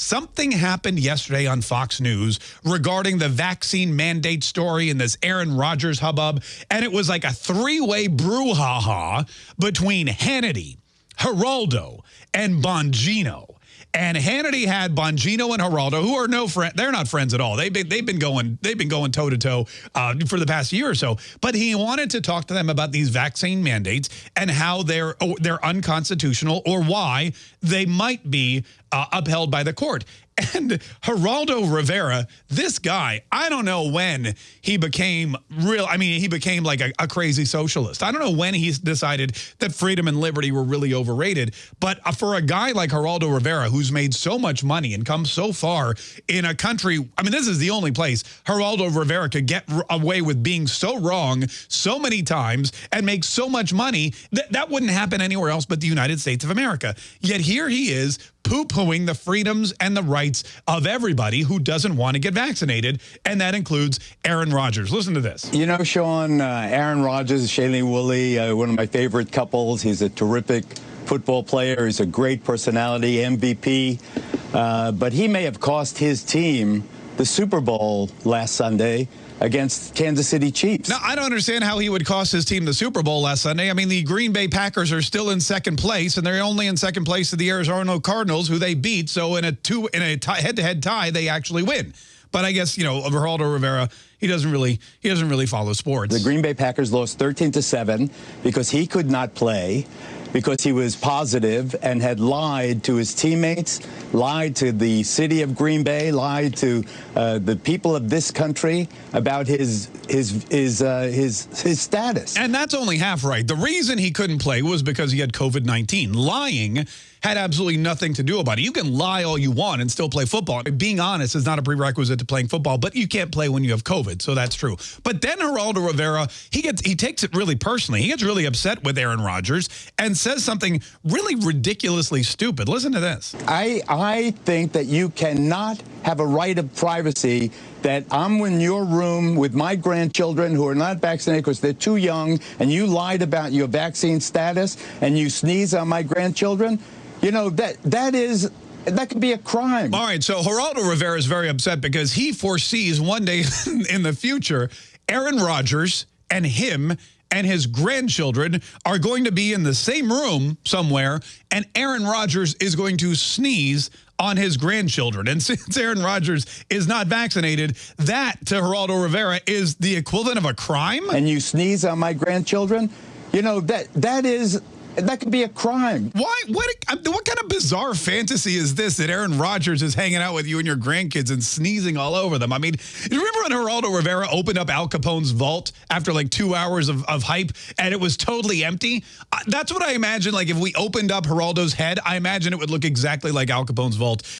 Something happened yesterday on Fox News regarding the vaccine mandate story and this Aaron Rodgers hubbub. And it was like a three-way brouhaha between Hannity, Geraldo, and Bongino. And Hannity had Bongino and Geraldo, who are no friend. They're not friends at all. They've been they've been going they've been going toe to toe uh, for the past year or so. But he wanted to talk to them about these vaccine mandates and how they're oh, they're unconstitutional or why they might be uh, upheld by the court. And Geraldo Rivera, this guy, I don't know when he became real. I mean, he became like a, a, crazy socialist. I don't know when he decided that freedom and liberty were really overrated. But uh, for a guy like Geraldo Rivera, who's made so much money and come so far in a country, I mean, this is the only place Geraldo Rivera could get away with being so wrong so many times and make so much money. That, that wouldn't happen anywhere else but the United States of America. Yet here he is poo-pooing the freedoms and the rights of everybody who doesn't want to get vaccinated, and that includes Aaron Rodgers. Listen to this. You know, Sean, uh, Aaron Rodgers, Shailene Woodley, uh, one of my favorite couples. He's a terrific football player. He's a great personality, MVP. Uh, but he may have cost his team the Super Bowl last Sunday against Kansas City Chiefs. Now, I don't understand how he would cost his team the Super Bowl last Sunday. I mean, the Green Bay Packers are still in second place, and they're only in second place to the Arizona Cardinals, who they beat. So in a two in a head-to-head -head tie, they actually win. But I guess, you know, Geraldo Rivera, he doesn't really he doesn't really follow sports. The Green Bay Packers lost 13 to 7 because he could not play because he was positive and had lied to his teammates, lied to the city of Green Bay, lied to uh, the people of this country about his his his uh, his his status. And that's only half right. The reason he couldn't play was because he had COVID-19. Lying had absolutely nothing to do about it. You can lie all you want and still play football. Being honest is not a prerequisite to playing football, but you can't play when you have COVID, so that's true. But then Geraldo Rivera, he gets he takes it really personally. He gets really upset with Aaron Rodgers and says something really ridiculously stupid. Listen to this. I I think that you cannot have a right of privacy that I'm in your room with my grandchildren who are not vaccinated because they're too young and you lied about your vaccine status and you sneeze on my grandchildren. You know, that that is that could be a crime. All right, so Geraldo Rivera is very upset because he foresees one day in the future Aaron Rodgers and him and his grandchildren are going to be in the same room somewhere, and Aaron Rodgers is going to sneeze on his grandchildren. And since Aaron Rodgers is not vaccinated, that to Geraldo Rivera is the equivalent of a crime. And you sneeze on my grandchildren? You know, that that is that could be a crime. Why? What? What kind of bizarre fantasy is this that Aaron Rodgers is hanging out with you and your grandkids and sneezing all over them? I mean, you remember when Geraldo Rivera opened up Al Capone's vault after like two hours of, of hype and it was totally empty? Uh, that's what I imagine. Like if we opened up Geraldo's head, I imagine it would look exactly like Al Capone's vault.